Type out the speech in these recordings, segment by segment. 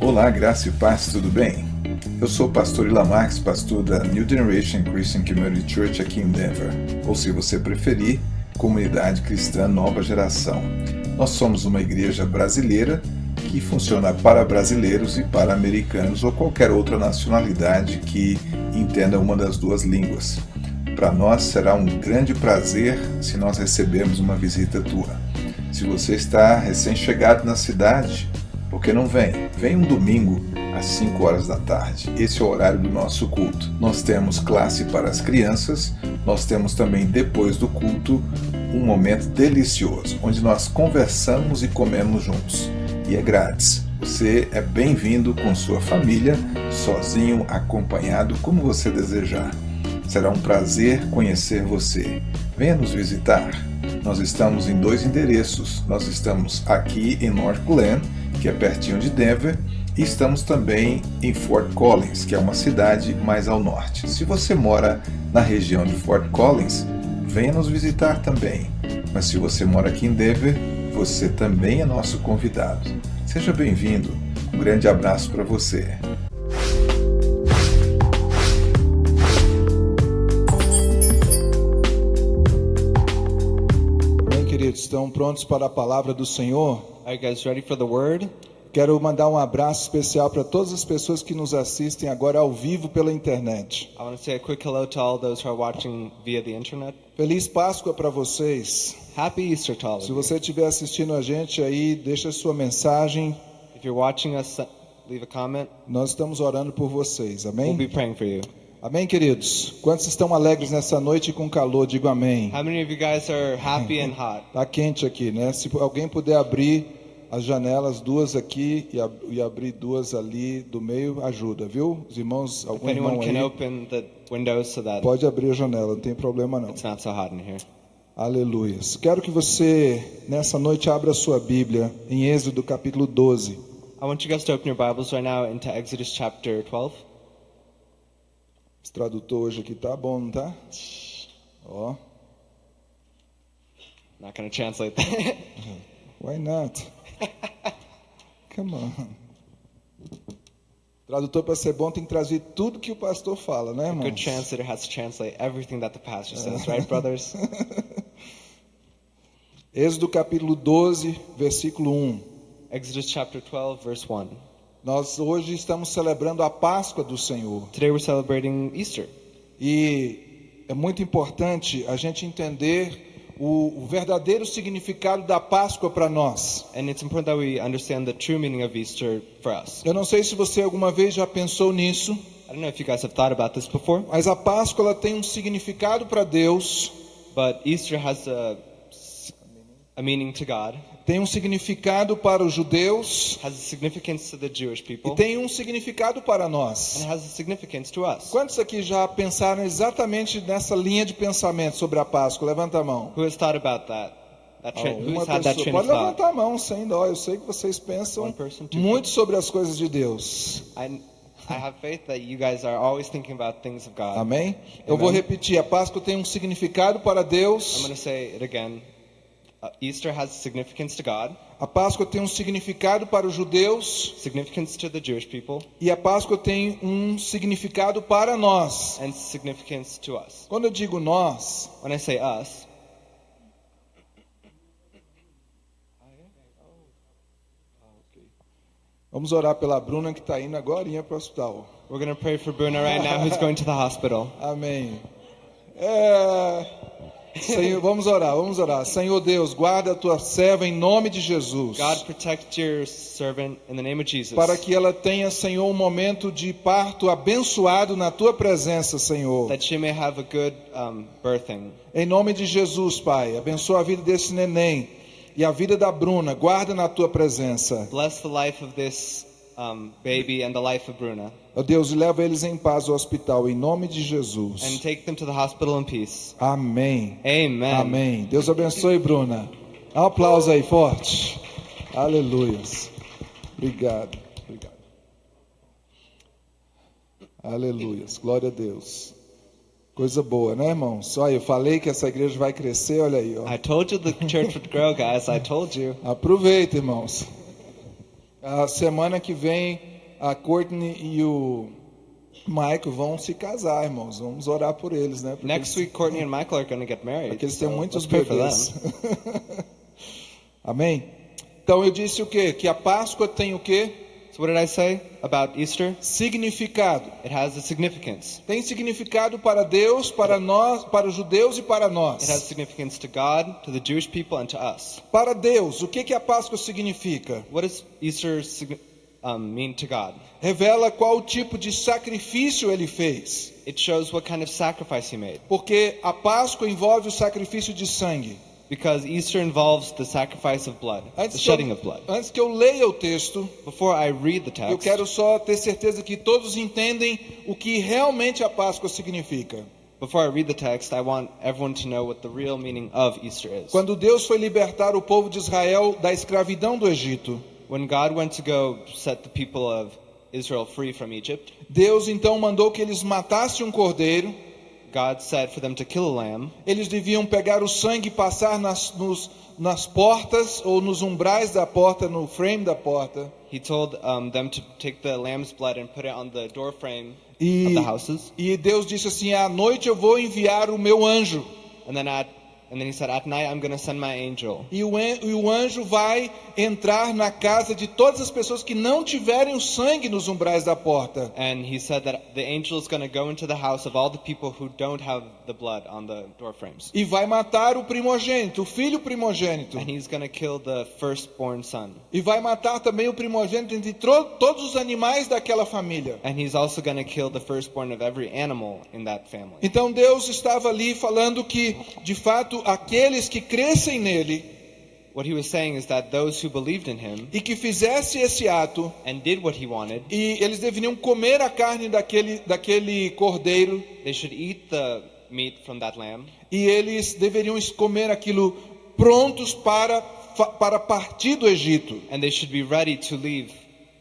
Olá, graça e paz, tudo bem? Eu sou o pastor Ila Marques, pastor da New Generation Christian Community Church aqui em Denver, ou se você preferir, Comunidade Cristã Nova Geração. Nós somos uma igreja brasileira que funciona para brasileiros e para americanos ou qualquer outra nacionalidade que entenda uma das duas línguas. Para nós será um grande prazer se nós recebermos uma visita tua. Se você está recém-chegado na cidade, por que não vem? Vem um domingo às 5 horas da tarde. Esse é o horário do nosso culto. Nós temos classe para as crianças, nós temos também depois do culto um momento delicioso, onde nós conversamos e comemos juntos. E é grátis. Você é bem-vindo com sua família, sozinho, acompanhado, como você desejar. Será um prazer conhecer você. Venha nos visitar. Nós estamos em dois endereços. Nós estamos aqui em North Glen, que é pertinho de Denver, e estamos também em Fort Collins, que é uma cidade mais ao norte. Se você mora na região de Fort Collins, venha nos visitar também. Mas se você mora aqui em Denver, você também é nosso convidado. Seja bem-vindo. Um grande abraço para você. Estão prontos para a palavra do Senhor? Are you guys ready for the word? Quero mandar um abraço especial para todas as pessoas que nos assistem agora ao vivo pela internet. I want to say a quick hello to all those who are watching via the internet. Feliz Páscoa para vocês. Happy Easter to all Se você estiver assistindo a gente aí, deixa sua mensagem. If you're watching us, leave a comment. Nós estamos orando por vocês. We'll Amém? be praying for you. Amém, queridos? Quantos estão alegres nessa noite com calor? Digo amém. How many of you guys are happy and hot? Tá quente aqui, né? Se alguém puder abrir as janelas, duas aqui e, ab- e abrir duas ali do meio, ajuda, viu? Os irmãos, If algum irmão anyone can aí, open the windows so that pode abrir a janela, não tem problema não. it's not so hot in here. Aleluias. Quero que você, nessa noite, abra a sua Bíblia em Êxodo capítulo 12. I want you guys to open your Bibles right now into Exodus chapter 12. Esse tradutor hoje aqui tá bom, não tá? Ó, Not to translate that. why not? Come on. Tradutor para ser bom tem que trazer tudo que o pastor fala, né, Good irmãos? translator has to translate everything that the pastor says, right, brothers? Êxodo capítulo 12, versículo 1. Exodus chapter 12, verse 1. Nós hoje estamos celebrando a Páscoa do Senhor. Today we're celebrating Easter. E é muito importante a gente entender o, o verdadeiro significado da Páscoa para nós. And it's important that we understand the true meaning of Easter for us. Eu não sei se você alguma vez já pensou nisso, I don't know if you guys have thought about this before, mas a Páscoa ela tem um significado para Deus, but Easter has a, a meaning to God, tem um significado para os judeus has a significance to the Jewish e people, tem um significado para nós. Quantos aqui já pensaram exatamente nessa linha de pensamento sobre a Páscoa? Levanta a mão. Who has thought about that? That train, Uma who's had that pessoa. train Pode levantar a mão sem dó. Eu sei que vocês pensam person, muito sobre as coisas de Deus. I, I have faith that you guys are always thinking about things of God. Amém? Eu vou repetir. A Páscoa tem um significado para I'm Deus. to say it again. Uh, Easter has significance to God, A Páscoa tem um significado para os judeus. significance to the Jewish people, E a Páscoa tem um significado para nós. and significance to us. Quando eu digo nós, When I say us, vamos orar pela Bruna que está indo agora para o hospital. we're going to pray for Bruna right now, who's going to the hospital. Amém. É... Senhor, vamos orar, vamos orar. Senhor Deus, guarda a tua serva em nome de Jesus. God, protect your servant in the name of Jesus. Para que ela tenha, Senhor, um momento de parto abençoado na tua presença, Senhor. that she may have a good um, birthing. Em nome de Jesus, Pai, abençoa a vida desse neném e a vida da Bruna. Guarda na tua presença. Bless the life of this um, baby and the life of Bruna. Deus, leva eles em paz ao hospital, em nome de And Jesus. take them to the hospital in peace. Amém. Amen. Amém. Deus abençoe, Bruna. Dá um aplauso aí forte. Aleluias. Obrigado. Obrigado. Aleluias. Glória a Deus. Coisa boa, né, irmãos? Olha, eu falei que essa igreja vai crescer, olha aí, ó. I told you the church would grow, guys. I told you. Aproveita, irmãos. A semana que vem, a Courtney e o Michael vão se casar, irmãos. Vamos orar por eles, né? Porque Next week, Courtney and Michael are going to get married. porque eles têm so muitos bebês. Amém? Então eu disse o quê? Que a Páscoa tem o quê? So what did I say about Easter? Significado. It has a significance. Tem significado para Deus, para nós, para os judeus e para It has nós. significance to God, to the Jewish people, and to us. Para Deus, o que que a Páscoa significa? What does Easter signi- um, to God? Revela qual tipo de sacrifício ele fez. It shows what kind of sacrifice He made. Porque a Páscoa envolve o sacrifício de sangue. Because Easter involves the sacrifice of blood, the Antes que, shedding eu, of blood. antes que eu leia o texto, Before I read the eu text, quero só ter certeza que todos entendem o que realmente a Páscoa significa. before I read the text, I want everyone to know what the real meaning of Easter is. Quando Deus foi libertar o povo de Israel da escravidão do Egito, When God went to go set the people of Israel free from Egypt, Deus então mandou que eles matassem um cordeiro. God said for them to kill a lamb. Eles deviam pegar o sangue e passar nas, nos- nas portas ou nos umbrais da porta, no frame da porta. He told um, them to take the lamb's blood and put it on the door frame E, of the houses. e Deus disse assim: à noite eu vou enviar o meu anjo. And then at and then he said, at night I'm going to send my angel. E o, e o anjo vai entrar na casa de todas as pessoas que não tiverem o sangue nos umbrais da porta. And he said that the angel is going to go into the house of all the people who don't have the blood on the door frames. E vai matar o primogênito, o filho primogênito. And he's going to kill the firstborn son. E vai matar também o primogênito entre todos os animais daquela família. And he's also going to kill the firstborn of every animal in that family. Então Deus estava ali falando que, de fato, aqueles que crescem nele What he was saying is that those who believed in him e que fizesse esse ato, and did what he wanted, e eles deveriam comer a carne daquele, daquele cordeiro, they should eat the meat from that lamb, e eles deveriam comer aquilo prontos para, para partir do Egito. and they should be ready to leave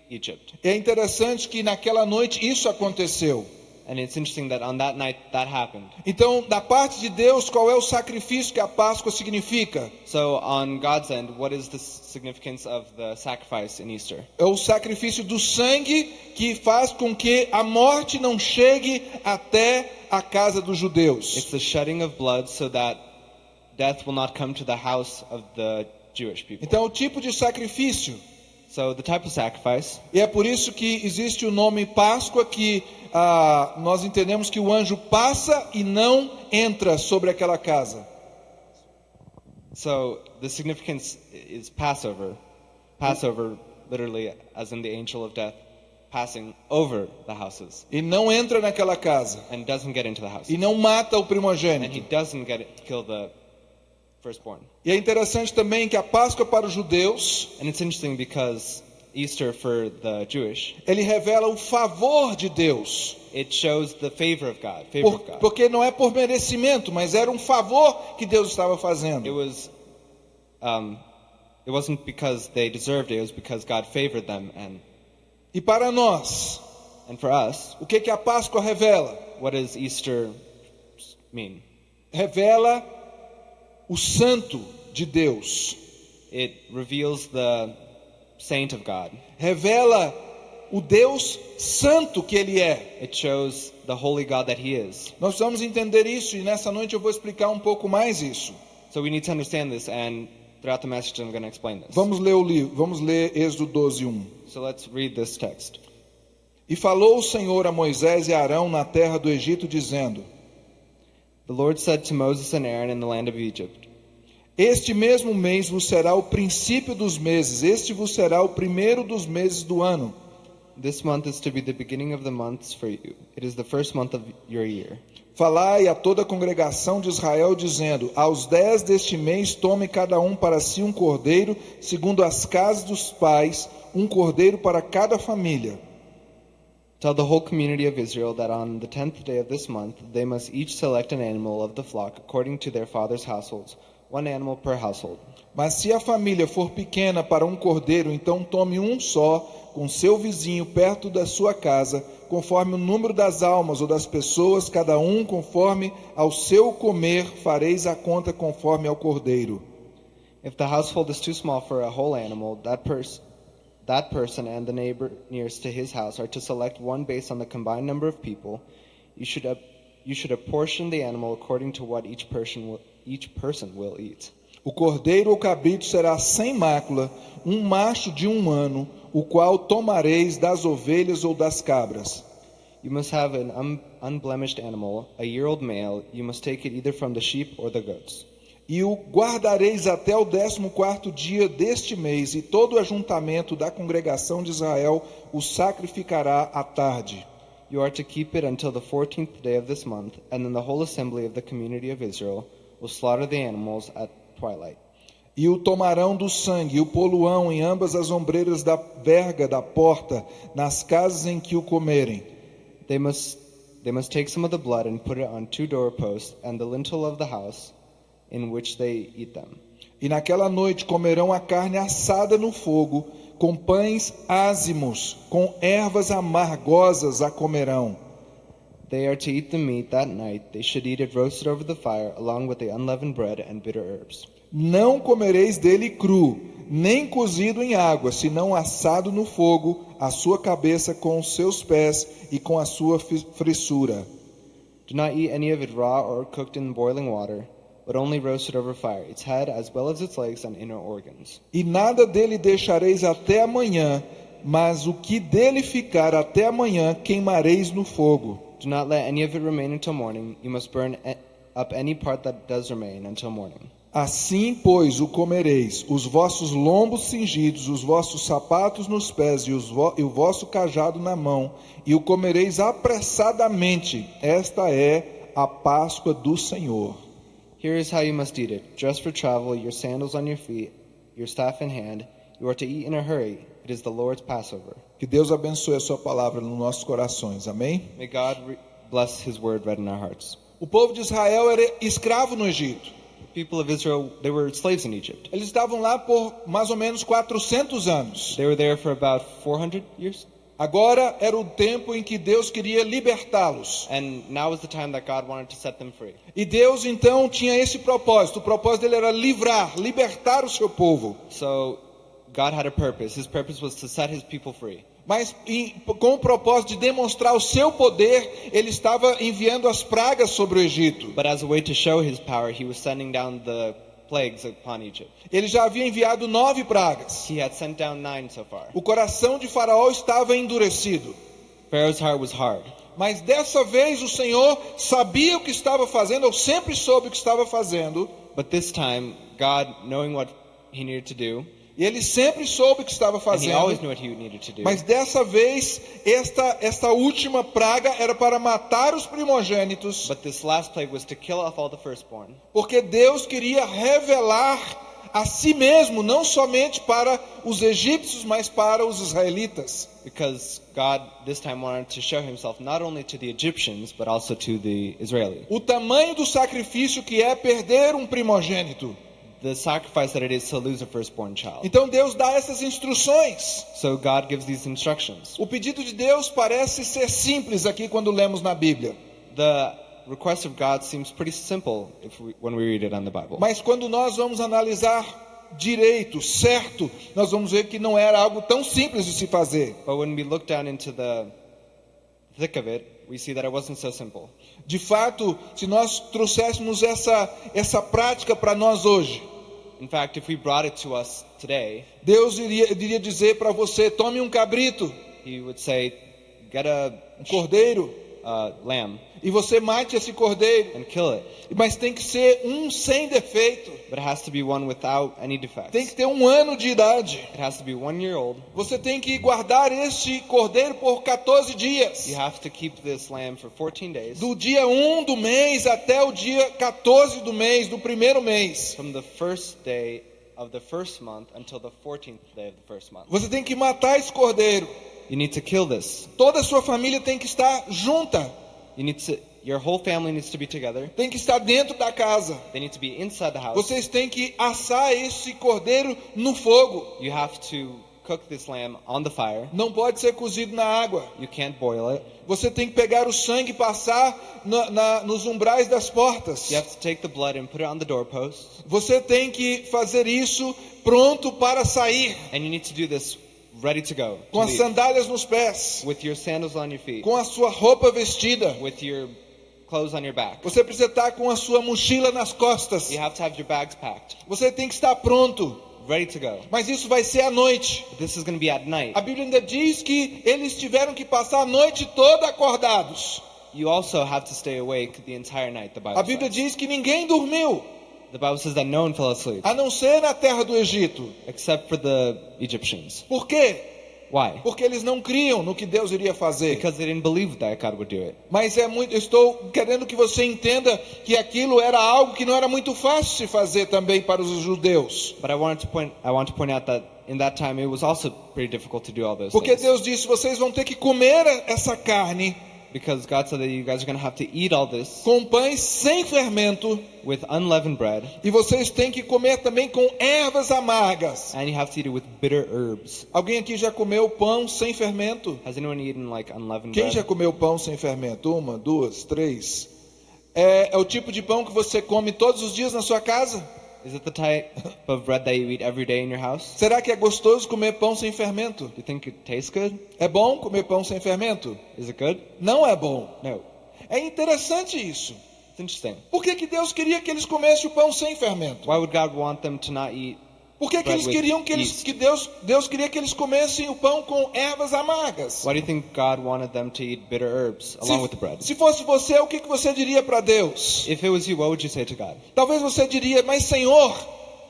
Egypt. É interessante que naquela noite isso aconteceu. And it's interesting that on that night that happened. Então, da parte de Deus, qual é o sacrifício que a Páscoa significa? So on God's end, what is the significance of the sacrifice in Easter? É o sacrifício do sangue que faz com que a morte não chegue até a casa dos judeus. It's the shedding of blood so that death will not come to the house of the Jewish people. Então, o tipo de sacrifício. So the type of sacrifice, E é por isso que existe o nome Páscoa, que ah, nós entendemos que o anjo passa e não entra sobre aquela casa. so the significance is Passover. Passover, literally, as in the angel of death, passing over the houses E não entra naquela casa. and doesn't get into the house. E não mata o And he primogênito. doesn't get it, kill the firstborn. E é interessante também que a Páscoa para os judeus, And it's interesting because Easter for the Jewish, ele revela o favor de Deus. it shows the favor of God, favor Por- of God. porque não é por merecimento, mas era um favor que Deus estava It fazendo. was, um, it wasn't because they deserved it. It was because God favored them. And E para nós, and for us, o que, que a Páscoa revela? what does Easter mean? Revela o santo de Deus. It reveals the saint of God. Revela o Deus santo que ele é. It shows the holy God that He is. Nós vamos entender isso e nessa noite eu vou explicar um pouco mais isso. So we need to understand this, and throughout the message, I'm going to explain this. Vamos ler o livro, vamos ler Êxodo 12, 1. So let's read this text. E falou o Senhor a Moisés e a Arão na terra do Egito, dizendo: The Lord said to Moses and Aaron in the land of Egypt. Este mesmo mês vos será o princípio dos meses, este vos será o primeiro dos meses do ano. This month is to be the beginning of the months for you. It is the first month of your year. Falai a toda a congregação de Israel, dizendo: Aos dez deste mês tome cada um para si um cordeiro, segundo as casas dos pais, um cordeiro para cada família. Tell the whole community of Israel that on the tenth day of this month they must each select an animal of the flock according to their father's households, one animal per household. Mas se a família for pequena para um cordeiro, então tome um só, com seu vizinho perto da sua casa, conforme o número das almas ou das pessoas, cada um conforme ao seu comer, fareis a conta conforme ao cordeiro. If the household is too small for a whole animal, that person That person and the neighbor nearest to his house are to select one based on the combined number of people. You should, you should apportion the animal according to what each person will, each person will eat. O cordeiro ou cabrito será sem mácula, um macho de um ano, o qual tomareis das ovelhas ou das cabras. You must have an un- unblemished animal, a year old male. You must take it either from the sheep or the goats. E o guardareis até o décimo quarto dia deste mês, e todo o ajuntamento da congregação de Israel o sacrificará à tarde. You are to keep it until the fourteenth day of this month, and then the whole assembly of the community of Israel will slaughter the animals at twilight. E o tomarão do sangue e o poluão em ambas as ombreiras da verga da porta, nas casas em que o comerem. They must they must take some of the blood and put it on two doorposts and the lintel of the house in which they eat them. E naquela noite comerão a carne assada no fogo, com pães ázimos, com ervas amargosas a comerão. They are to eat the meat that night. They should eat it roasted over the fire, along with the unleavened bread and bitter herbs. Não comereis dele cru, nem cozido em água, senão assado no fogo, a sua cabeça com os seus pés e com a sua frissura. Do not eat any of it raw or cooked in boiling water, but only roasted over fire, its head as well as its legs and inner organs. E nada dele deixareis até amanhã, mas o que dele ficar até amanhã queimareis no fogo. Do not let any of it remain until morning. You must burn up any part that does remain until morning. Assim, pois, o comereis, os vossos lombos cingidos, os vossos sapatos nos pés e, vo- e o vosso cajado na mão, e o comereis apressadamente. Esta é a Páscoa do Senhor. Here is how you must eat it. Dress for travel, your sandals on your feet, your staff in hand. You are to eat in a hurry. It is the Lord's Passover. Que Deus abençoe a sua palavra nos nossos corações. Amém? May God bless his word read in our hearts. O povo de Israel era escravo no Egito. People of Israel, they were slaves in Egypt. Eles estavam lá por mais ou menos 400 anos. They were there for about 400 years. Agora era o tempo em que Deus queria libertá-los. And now is the time that God wanted to set them free. E Deus então tinha esse propósito. O propósito dele era livrar, libertar o seu povo. So God had a purpose. His purpose was to set his people free. Mas com o propósito de demonstrar o seu poder, ele estava enviando as pragas sobre o Egito. But as a way to show his power, he was sending down the plagues upon Egypt. Ele já havia enviado nove pragas. He had sent down nine so far. O coração de Faraó estava endurecido. Pharaoh's heart was hard. Mas dessa vez o Senhor sabia o que estava fazendo, ou sempre soube o que estava fazendo, But this time, God, knowing what he needed to do, e ele sempre soube o que estava fazendo. Mas dessa vez, esta, esta última praga era para matar os primogênitos, porque Deus queria revelar a si mesmo, não somente para os egípcios, mas para os israelitas. Because God this time wanted to show himself not only to the Egyptians, but also to the Israeli. O tamanho do sacrifício que é perder um primogênito. The sacrifice that it is to lose a firstborn child. Então Deus dá essas instruções. So God gives these instructions. O pedido de Deus parece ser simples aqui quando lemos na Bíblia. The request of God seems pretty simple if we, when we read it on the Bible. Mas quando nós vamos analisar direito, certo, nós vamos ver que não era algo tão simples de se fazer. But when we look down into the thick of it, we see that it wasn't so simple. De fato, se nós trouxéssemos essa, essa prática para nós hoje, fact, if we brought it to us today, Deus iria, iria dizer para você: tome um cabrito, He would say, "Get a um cordeiro, uh, lamb e você mate esse cordeiro. and kill it, Mas tem que ser um sem defeito, but it has to be one without any defects. tem que ter um ano de idade. It has to be one year old. Você tem que guardar este cordeiro por 14 dias. You have to keep this lamb for 14 days, Do dia 1 do mês até o dia 14 do mês, do primeiro mês. from the first day of the first month until the 14th day of the first month. Você tem que matar esse cordeiro. You need to kill this. Toda a sua família tem que estar junta, You need to. Your whole family needs to be together. tem que estar dentro da casa. They need to be inside the house. Vocês têm que assar esse cordeiro no fogo. You have to cook this lamb on the fire. Não pode ser cozido na água. You can't boil it. Você tem que pegar o sangue e passar na- na- nos umbrais das portas. You have to take the blood and put it on the doorposts. Você tem que fazer isso pronto para sair. And you need to do this ready to go. to com as leave. sandálias nos pés, with your sandals on your feet, com a sua roupa vestida. with your clothes on your back. Você precisa estar com a sua mochila nas costas. You have to have your bags packed, Você tem que estar pronto. ready to go. Mas isso vai ser à noite. But this is going to be at night. A Bíblia ainda diz que eles tiveram que passar a noite toda acordados. You also have to stay awake the entire night. The Bible, A Bíblia says. diz que ninguém dormiu, The Bible says that no one fell asleep a não ser na terra do Egito. except for the Egyptians. Por quê? Why? Porque eles não criam no que Deus iria fazer. Because they didn't believe that God would do it. Mas é muito, estou querendo que você entenda que aquilo era algo que não era muito fácil se fazer também para os judeus. But I wanted to point. I want to point out that in that time it was also pretty difficult to do all those Porque things. Deus disse: vocês vão ter que comer essa carne Because God said that you guys are going to have to eat all this com pães sem fermento with unleavened bread, e vocês têm que comer também com ervas amargas. and you have to eat it with bitter herbs. Alguém aqui já comeu pão sem fermento? Has anyone eaten like unleavened Quem bread? já comeu pão sem fermento? Uma, duas, três. É, é o tipo de pão que você come todos os dias na sua casa? Is it the type of bread that you eat every day in your house? Será que é gostoso comer pão sem fermento? Do you think it tastes good? É bom comer pão sem fermento? Is it good? Não é bom. No. É interessante isso. It's interesting. Por que, que Deus queria que eles comessem o pão sem fermento? Why would God want them to not eat? Por que, que eles queriam que eles que Deus Deus queria que eles comessem o pão com ervas amargas? Why do you think God wanted them to eat bitter herbs along with the bread? Se, se fosse você, o que, que você diria para Deus? If it was you, what would you say to God? Talvez você diria, mas Senhor,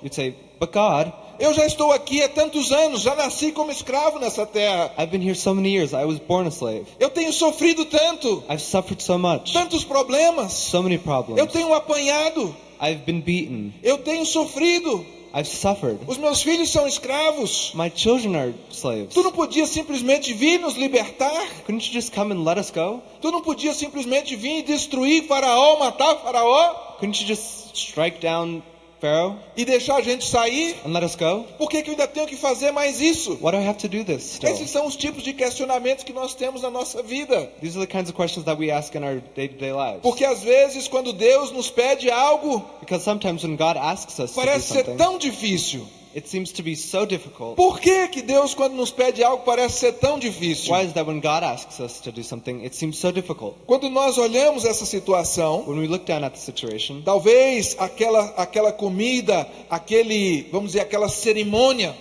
You'd say, But God, eu já estou aqui há tantos anos, já nasci como escravo nessa terra. I've been here so many years. I was born a slave. Eu tenho sofrido tanto, I've suffered so much. tantos problemas. So many Eu problems. tenho apanhado, I've been beaten. eu tenho sofrido. I've suffered. Os meus filhos são escravos. My children are slaves. Tu não podia simplesmente vir nos libertar? Couldn't you just come and let us go? Tu não podia simplesmente vir e destruir Faraó, matar Faraó Couldn't you just strike down Pharaoh e deixar a gente sair? and let us go? Por que, que eu ainda tenho que fazer mais isso? Why do I have to do this still? Esses são os tipos de questionamentos que nós temos na nossa vida. These are the kinds of questions that we ask in our day-to-day lives. Porque às vezes, quando Deus nos pede algo, Because sometimes when God asks us to do parece ser tão difícil. It seems to be so difficult. Por que, que Deus, quando nos pede algo, parece ser tão difícil? Why is that when God asks us to do something, it seems so difficult? Quando nós olhamos essa situação, When we look down at the situation, talvez aquela, aquela comida, aquele, vamos dizer, aquela cerimônia,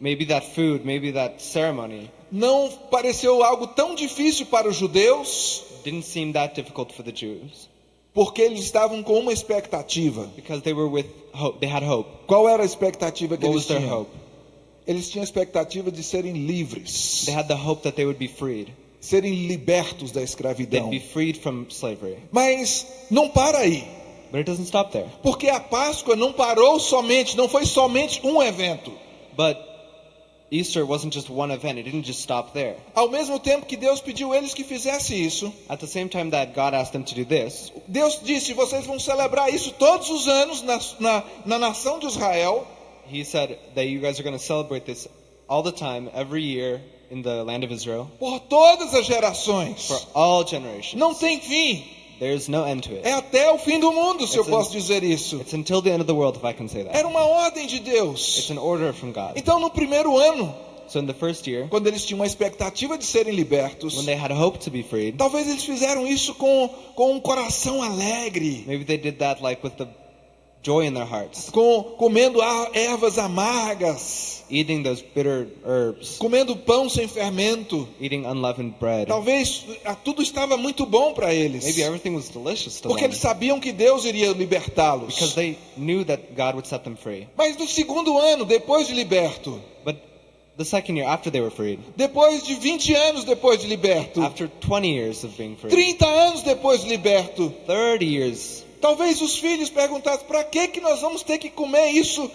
maybe that food, maybe that ceremony não pareceu algo tão difícil para os judeus, didn't seem that difficult for the Jews porque eles estavam com uma expectativa. because they were with hope. They had hope. Qual era a expectativa que What eles was their tinham? hope? Eles tinham a expectativa de serem livres, They had the hope that they would be freed. serem libertos da They'd escravidão. be freed from slavery. Mas não para aí, But it doesn't stop there. porque a Páscoa não parou somente, não foi somente um evento. But Easter wasn't just one event. It didn't just stop there. Ao mesmo tempo que Deus pediu eles que fizessem isso, At the same time that God asked them to do this, Deus disse: vocês vão celebrar isso todos os anos na, na, na nação de Israel, He said that you guys are going to celebrate this all the time, every year in the land of Israel, por todas as gerações. for all generations. Não tem fim. There's no end to it. É até o fim do mundo, se eu It's posso an- dizer isso. It's until the end of the world, if I can say that. Era uma ordem de It's Deus. an order from God. Então, no primeiro ano, So in the first year, quando eles tinham uma expectativa de serem libertos, when they had hope to be freed, talvez eles fizeram isso com, com um coração alegre, maybe they did that like with the joy in their hearts, com comendo ervas amargas, eating those bitter herbs, comendo pão sem fermento. eating unleavened bread. Talvez ah, tudo estava muito bom para eles, Maybe everything was delicious to porque them. eles sabiam que Deus iria libertá-los. because they knew that God would set them free. Mas no segundo ano, depois de liberto, But the second year, after they were freed, depois de 20 anos depois de liberto, after 20 years of being free, 30 anos depois de liberto, 30 years, talvez os filhos perguntassem: para que que nós vamos ter que comer isso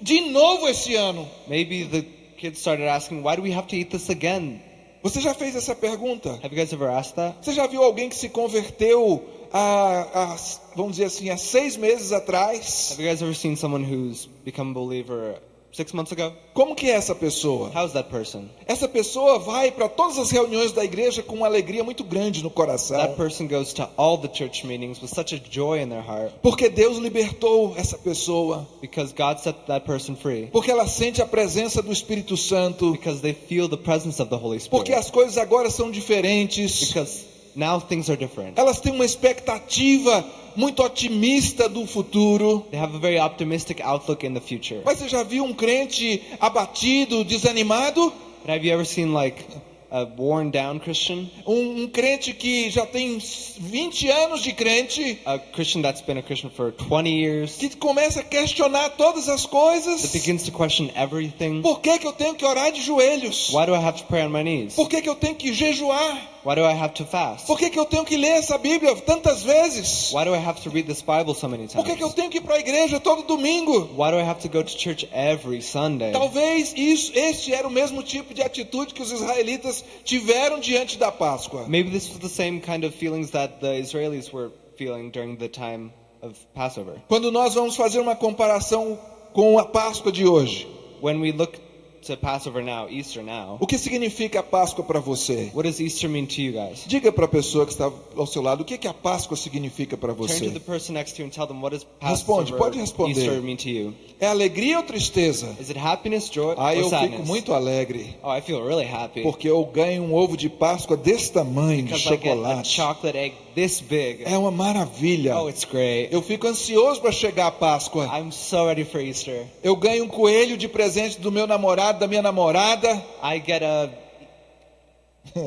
de novo esse ano? maybe the kids started asking, why do we have to eat this again? Você já fez essa pergunta? Have you guys ever asked that? Você já viu alguém que se converteu há, há, vamos dizer assim, há seis meses atrás? Have you guys ever seen someone who's become a believer six months ago? Como que é essa pessoa? How's that person? Essa pessoa vai para todas as reuniões da igreja com uma alegria muito grande no coração. That person goes to all the church meetings with such a joy in their heart Porque Deus libertou essa pessoa. because God set that person free. Porque ela sente a presença do Espírito Santo. Because they feel the presence of the Holy Porque Spirit. as coisas agora são diferentes. Because now things are different. Elas têm uma expectativa muito otimista do futuro. They have a very optimistic outlook in the future. Mas você já viu um crente abatido, desanimado? But have you ever seen like a worn down Christian? Um, um crente que já tem 20 anos de crente, A Christian that's been a Christian for 20 years que começa a questionar todas as that coisas. begins to question everything. Por que, que eu tenho que orar de joelhos? Why do I have to pray on my knees? Por que, que eu tenho que jejuar? Why do I have to fast? Por que, que eu tenho que ler essa Bíblia tantas vezes? Why do I have to read this Bible so many Por que, que eu times? tenho que ir para a igreja todo domingo? Why do I have to go to church every Sunday? Talvez isso, este era o mesmo tipo de atitude que os israelitas tiveram diante da Páscoa. Maybe this was the same kind of feelings that the Israelis were feeling during the time of Passover. Quando nós vamos fazer uma comparação com a Páscoa de hoje, When we look to Passover now, Easter now, o que significa a Páscoa para você? what does Easter mean to you guys? Diga para a pessoa que está ao seu lado o que, que a Páscoa significa para Turn to você. the person next to you and tell them what does Responde, Passover pode responder. Easter mean to you? É alegria ou tristeza? Is it happiness, joy, Ah, or eu fico sadness? muito alegre, Oh, I feel really happy porque eu ganho um ovo de Páscoa desse tamanho, de because I get a chocolate. chocolate egg this big. É uma maravilha. Oh, it's great. Eu fico ansioso para chegar a Páscoa. I'm so ready for Easter. Eu ganho um coelho de presente do meu namorado, da minha namorada. I get a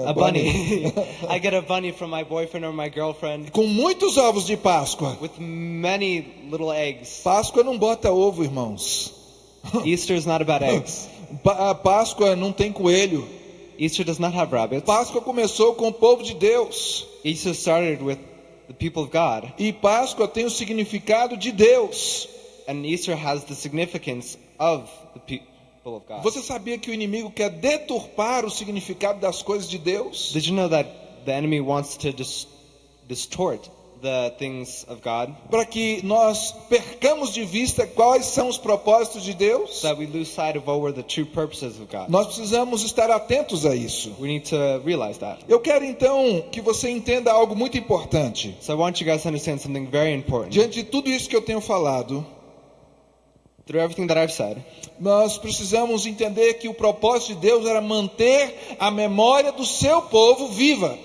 a bunny. I get a bunny from my boyfriend or my girlfriend Com muitos ovos de Páscoa. with many little eggs. Páscoa não bota ovo, irmãos. Easter is not about eggs. Páscoa não tem coelho. Easter does not have rabbits. Páscoa começou com o povo de Deus. Easter started with the people of God, E Páscoa tem o significado de Deus. and Easter has the significance of the people of God. Você sabia que o inimigo quer deturpar o significado das coisas de Deus? Did you know that the enemy wants to dis- distort the things of God Para que nós percamos de vista quais são os propósitos de Deus? so that we lose sight of what were the true purposes of God? Nós precisamos estar atentos a isso. We need to realize that. Eu quero então que você entenda algo muito importante. So I want you guys to understand something very important. Diante de tudo isso que eu tenho falado, Through everything that I've said, nós precisamos entender que o propósito de Deus era manter a memória do seu povo viva.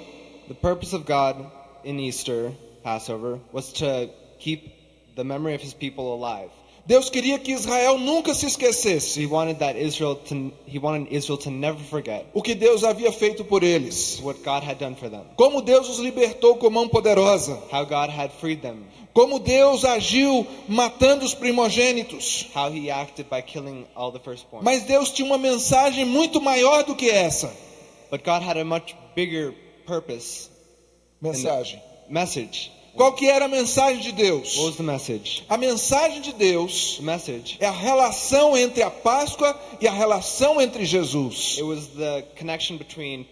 the purpose of God in Easter, Passover, was to keep the memory of his people alive. Deus queria que Israel nunca se So he esquecesse wanted that Israel to he wanted Israel to never forget o que Deus havia feito por eles. what God had done for them. Como Deus os libertou com mão poderosa. How God had freed them. Como Deus agiu matando os primogênitos. How he acted by killing all the firstborn. Mas Deus tinha uma mensagem muito maior do que essa But God had a much bigger purpose mensagem. Message. Qual que era a mensagem de Deus? What was the message? A mensagem de Deus The message. é a relação entre a Páscoa e a relação entre Jesus. It was the connection between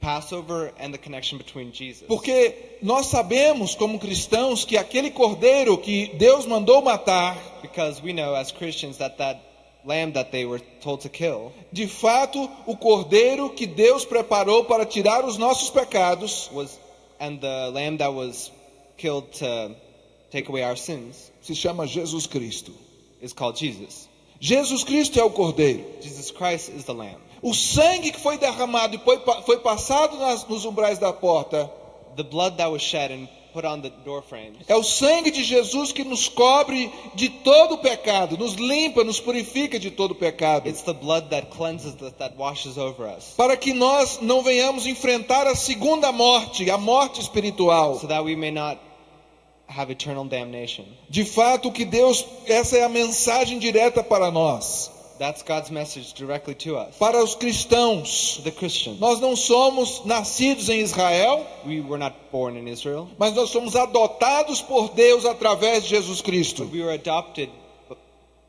Passover and the connection between Jesus. Porque nós sabemos, como cristãos, que aquele cordeiro que Deus mandou matar, Because we know as Christians that that lamb that they were told to kill de fato, o cordeiro que Deus preparou para tirar os nossos pecados, was, and the lamb that was killed to take away our sins se chama Jesus Cristo. is called Jesus. Jesus Cristo é o cordeiro. Jesus Christ is the lamb. O sangue que foi derramado e foi, foi passado nas, nos umbrais da porta The blood that was shed and put on the door frames é o sangue de Jesus que nos cobre de todo o pecado, nos limpa, nos purifica de todo o pecado. It's the blood that cleanses that washes over us, Para que nós não venhamos enfrentar a segunda morte, a morte espiritual. so that we may not have eternal damnation. De fato, que Deus, essa é a mensagem direta para nós, That's God's message directly to us, para os cristãos. the Christians. Nós não somos nascidos em Israel, We were not born in Israel, mas nós somos adotados por Deus através de Jesus Cristo. but we were adopted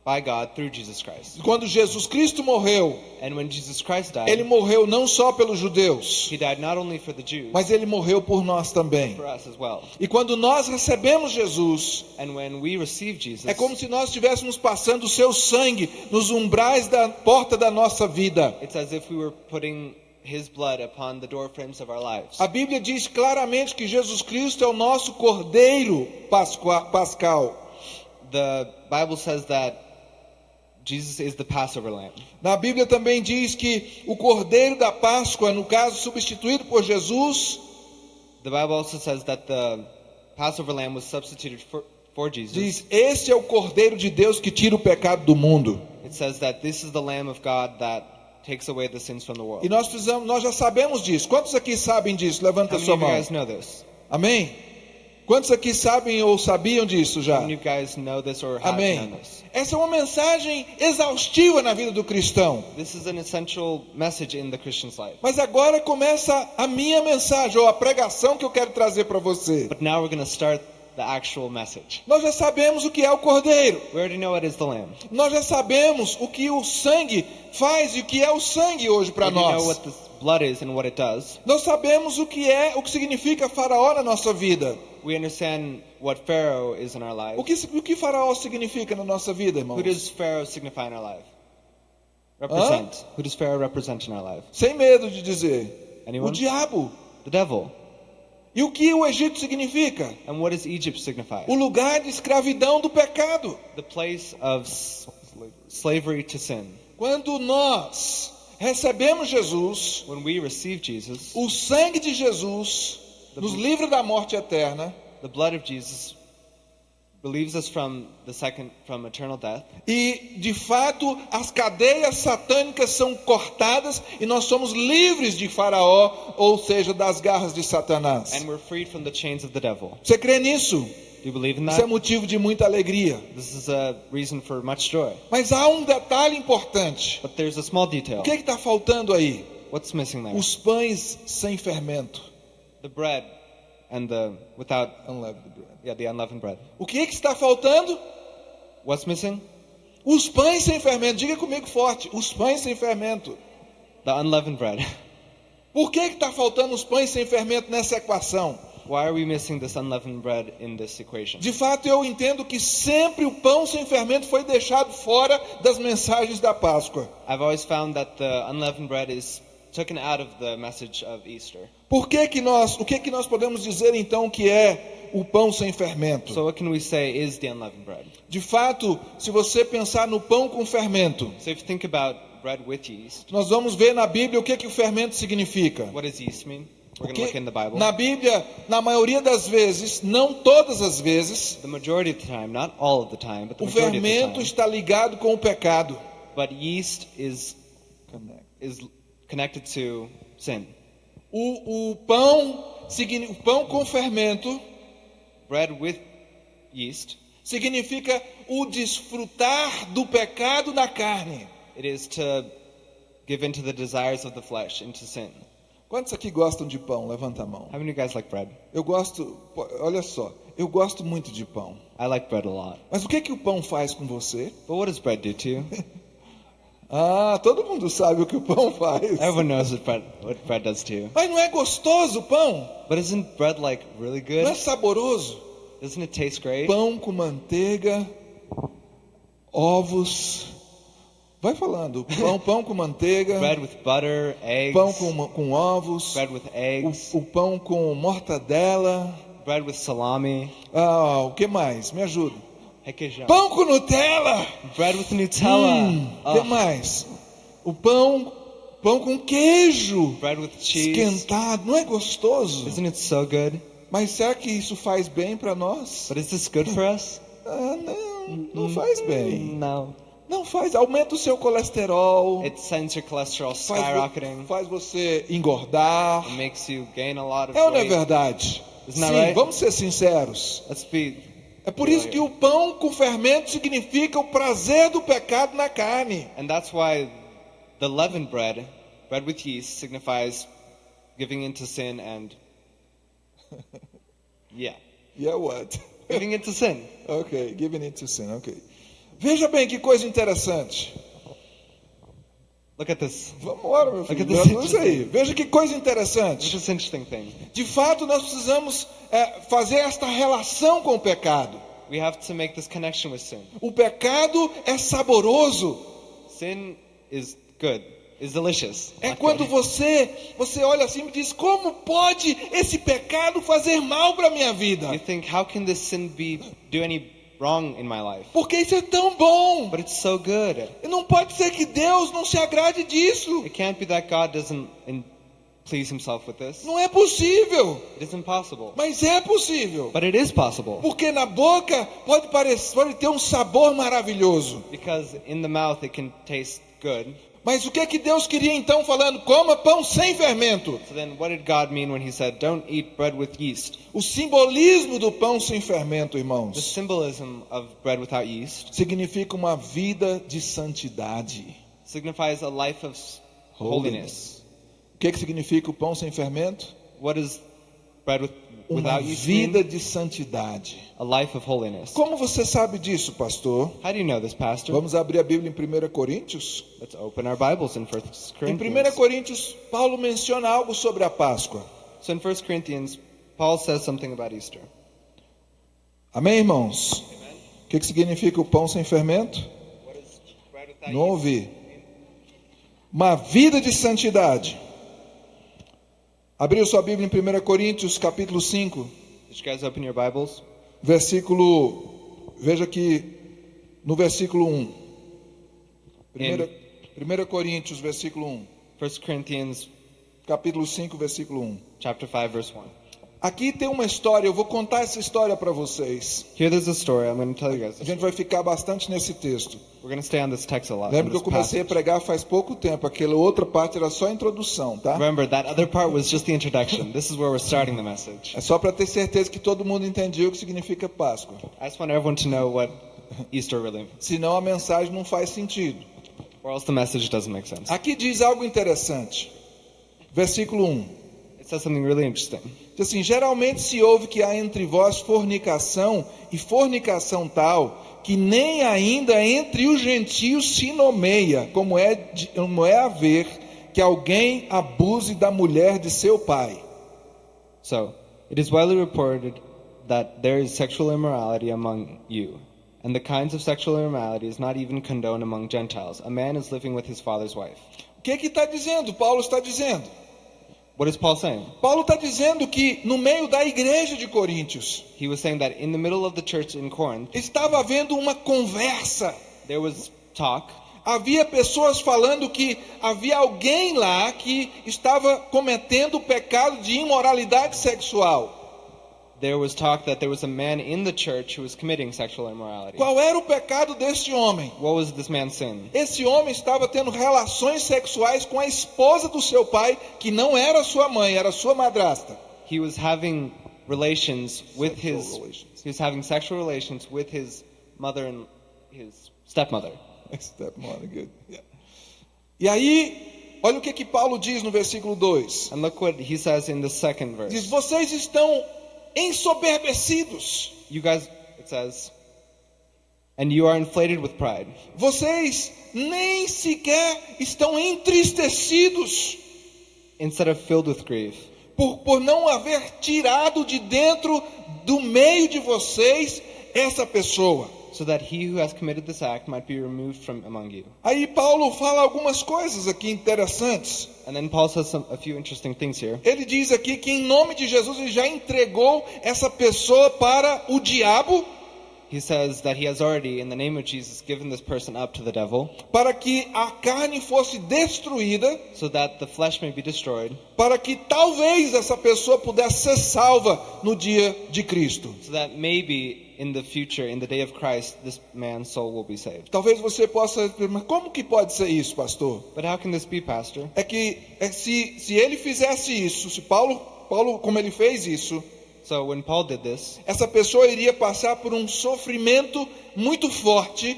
by God through Jesus Christ. Quando Jesus Cristo morreu, And when Jesus Christ died, ele morreu não só pelos judeus, he died not only for the Jews, mas ele morreu por nós também. for us as well. E quando nós recebemos Jesus, And when we receive Jesus, é como se nós estivéssemos passando o seu sangue nos umbrais da porta da nossa vida. it's as if we were putting his blood upon the door frames of our lives. A Bíblia diz claramente que Jesus Cristo é o nosso cordeiro pascal. The Bible says that Jesus is the Passover lamb. Na Bíblia também diz que o cordeiro da Páscoa, no caso substituído por Jesus, The Bible also says that the Passover lamb was substituted for, for Jesus. diz: Este é o cordeiro de Deus que tira o pecado do mundo. It says that this is the lamb of God that takes away the sins from the world. E nós precisamos, nós já sabemos disso. Quantos aqui sabem disso? Levanta How a sua mão. Amém? Quantos aqui sabem ou sabiam disso já? Amém. Essa é uma mensagem exaustiva na vida do cristão. This is an essential message in the Christian's life. Mas agora começa a minha mensagem ou a pregação que eu quero trazer para você. But now we're going to start the actual message. Nós já sabemos o que é o cordeiro. We already know what is the lamb. Nós já sabemos o que o sangue faz e o que é o sangue hoje para We know nós. what the blood is and what it does. Nós sabemos o que é, o que significa faraó na nossa vida. We understand what Pharaoh is in our life. O que, o que faraó significa na nossa vida, irmãos? Who does Pharaoh signify in our life? Represent. Who does Pharaoh represent in our life? Sem medo de dizer. O Anyone? diabo. The devil. E o que o Egito significa? And what does Egypt signify? O lugar de escravidão do pecado. The place of slavery to sin. Quando nós recebemos Jesus, When we receive Jesus, o sangue de Jesus nos livra da morte eterna the blood of Jesus relieves us from the second from eternal death. e, de fato, as cadeias satânicas são cortadas e nós somos livres de Faraó, ou seja, das garras de Satanás. And we're freed from the chains of the devil. Você crê nisso? Do you believe in Isso é that? motivo de muita alegria. This is a reason for much joy. Mas há um detalhe importante. But there's a small detail. O que está faltando aí? What's missing there? Os pães sem fermento. The bread and the without Unleavened bread. yeah, the unleavened bread. O que, que está faltando? What's missing? Os pães sem fermento. Diga comigo forte. Os pães sem fermento. The unleavened bread. Por que está faltando os pães sem fermento nessa equação? Why are we missing this unleavened bread in this equation? De fato, eu entendo que sempre o pão sem fermento foi deixado fora das mensagens da Páscoa. I've always found that the unleavened bread is taken out of the message of Easter. Por que que nós, o que que nós podemos dizer então que é o pão sem fermento? So what can we say is the unleavened bread? De fato, se você pensar no pão com fermento, So if you think about bread with yeast, nós vamos ver na Bíblia o que que o fermento significa. what does yeast mean? We're going to Porque look in the Bible. na Bíblia, na maioria das vezes, não todas as vezes, The majority of the time, not all of the time, but the o fermento time. está ligado com o pecado. But yeast is is connected to sin. O, o pão, o pão com fermento Bread with yeast, significa o desfrutar do pecado na carne. it is to give into the desires of the flesh, into sin. Quantos aqui gostam de pão? Levanta a mão. How many of you guys like bread? Eu gosto, olha só, eu gosto muito de pão. I like bread a lot. Mas o que que o pão faz com você? But what does bread do to you? Ah, todo mundo sabe o que o pão faz. Everyone knows what bread, what bread does to you. Mas não é gostoso o pão? But isn't bread like really Não é good? saboroso? Doesn't it taste great? Pão com manteiga, ovos. Vai falando. Pão, pão com manteiga, Bread with butter, eggs. pão com, com ovos, Bread with eggs. o, o pão com mortadela. Bread with salami. Ah, o que mais? Me ajuda. Requeijão. Pão com Nutella. Bread with Nutella. Hum, Oh, que mais? O pão, pão com queijo bread with cheese. esquentado. Não é gostoso? Isn't it so good? Mas será que isso faz bem para nós? But is this good for us? Ah, não, não faz bem. No. Não faz, aumenta o seu colesterol, It sends your cholesterol faz, vo- skyrocketing. faz você engordar. It makes you gain a lot of É ou não é verdade? Sim, right? vamos ser sinceros. Let's be. É por isso que o pão com fermento significa o prazer do pecado na carne. And that's why the leavened bread, bread with yeast, signifies giving into sin and. Yeah. Yeah, what? Giving into sin. ok, giving it to sin, ok. Veja bem que coisa interessante. Look at this. Vamos embora, meu filho. Look at this aí. Veja que coisa interessante. this interesting thing. De fato, nós precisamos é, fazer esta relação com o pecado. We have to make this connection with sin. O pecado é saboroso. Sin is good, is delicious. É quando você você olha assim e diz: como pode esse pecado fazer mal para minha vida? You think, how can this sin be do any wrong in my life? Porque isso é tão bom. But it's so good. E não pode ser que Deus não se agrade disso. It can't be that God doesn't please Himself with this. Não é possível. It is impossible. Mas é possível. But it is possible Porque na boca pode parecer, pode ter um sabor maravilhoso. because in the mouth it can taste good. Mas o que é que Deus queria então falando? Coma pão sem fermento. So then, what did God mean when He said, "Don't eat bread with yeast"? O simbolismo do pão sem fermento, The irmãos, symbolism of bread without yeast significa uma vida de santidade. signifies a life of s- holiness. O que, que significa o pão sem fermento? What with, Uma vida de santidade. A life of holiness. Como você sabe disso, pastor? How do you know this, Pastor? Vamos abrir a Bíblia em 1 Coríntios? Let's open our Bibles in First Em 1 Corinthians. Coríntios, Paulo menciona algo sobre a Páscoa. So in First Corinthians, Paul says something about Easter. Amém, irmãos? O que, que significa o pão sem fermento? Não ouvi. Uma vida de santidade. Abriu sua Bíblia em 1 Coríntios, capítulo 5, Did you guys open your Bibles? versículo. Veja aqui no versículo 1. 1, 1 Coríntios, versículo 1. First Corinthians Capítulo 5, versículo 1. chapter 5 verse 1. Aqui tem uma história, eu vou contar essa história para vocês. Here there's a story. I'm going to tell you guys. A gente vai ficar bastante nesse texto. We're going to stay on this text a lot. Lembra que eu comecei a passage. pregar faz pouco tempo. Aquela outra parte era só a introdução, tá? Remember that other part was just the introduction. This is where we're starting the message. É só para ter certeza que todo mundo entendeu o que significa Páscoa. I just want everyone to know what Easter really means, Senão a mensagem não faz sentido. or else the message doesn't make sense. Aqui diz algo interessante. Versículo 1. It says something really interesting. Diz assim: Geralmente se ouve que há entre vós fornicação, e fornicação tal, que nem ainda entre os gentios se nomeia, como é, como é haver que alguém abuse da mulher de seu pai. So, it is widely reported that there is sexual immorality among you, and the kinds of sexual immorality is not even condoned among Gentiles. A man is living with his father's wife. O que que está dizendo? Paulo está dizendo. What is Paul saying? Paulo está dizendo que no meio da igreja de Coríntios He was saying that in the middle of the church in Corinth, estava havendo uma conversa. there was talk. Havia pessoas falando que havia alguém lá que estava cometendo o pecado de imoralidade sexual. There was talk that there was a man in the church who was committing sexual immorality. Qual era o pecado deste homem? What was this man's sin? Esse homem estava tendo relações sexuais com a esposa do seu pai, que não era sua mãe, era sua madrasta. He was having relations with Sexual his relations. he was having sexual relations with his mother and his stepmother. Stepmother, good. Yeah. E aí, olha o que que Paulo diz no versículo 2. And look what he says in the second Diz: verse. Vocês estão ensoberbecidos. You guys it says and you are inflated with pride. Vocês nem sequer estão entristecidos Instead of filled with grief, por, por não haver tirado de dentro do meio de vocês essa pessoa. So that he who has committed this act might be removed from among you. Aí Paulo fala algumas coisas aqui interessantes. And then Paul says some, a few interesting things here. Ele diz aqui que em nome de Jesus ele já entregou essa pessoa para o diabo, He says that he has already, in the name of Jesus, given this person up to the devil, para que a carne fosse destruída, so that the flesh may be destroyed, para que talvez essa pessoa pudesse ser salva no dia de Cristo. so that maybe in the future, in the day of Christ, this man's soul will be saved. Talvez você possa dizer, mas como que pode ser isso, pastor? But how can this be, Pastor? É que é, se, se ele fizesse isso, se Paulo, Paulo, como ele fez isso, So when Paul did this, essa pessoa iria passar por um sofrimento muito forte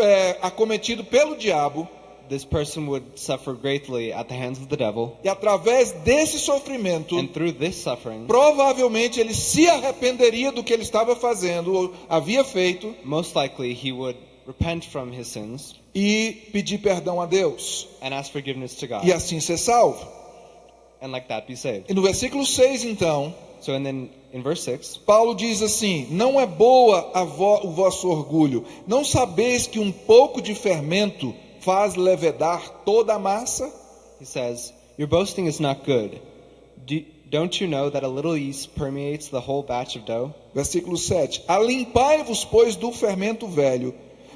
é, acometido pelo diabo, this person would suffer greatly at the hands of the devil, e através desse sofrimento, and through this suffering, provavelmente ele se arrependeria do que ele estava fazendo ou havia feito, most likely he would repent from his sins, e pedir perdão a Deus. and ask forgiveness to God, E assim ser salvo. And like that be saved. E no versículo 6, então, So, and then in verse 6, Paulo diz assim: Não é boa vo- o vosso orgulho. Não sabeis que um pouco de fermento faz levedar toda a massa? he says, Your boasting is not good. Do, don't you know that a little yeast permeates the whole batch of dough? Versículo 7: Alimpai-vos, pois, do fermento velho,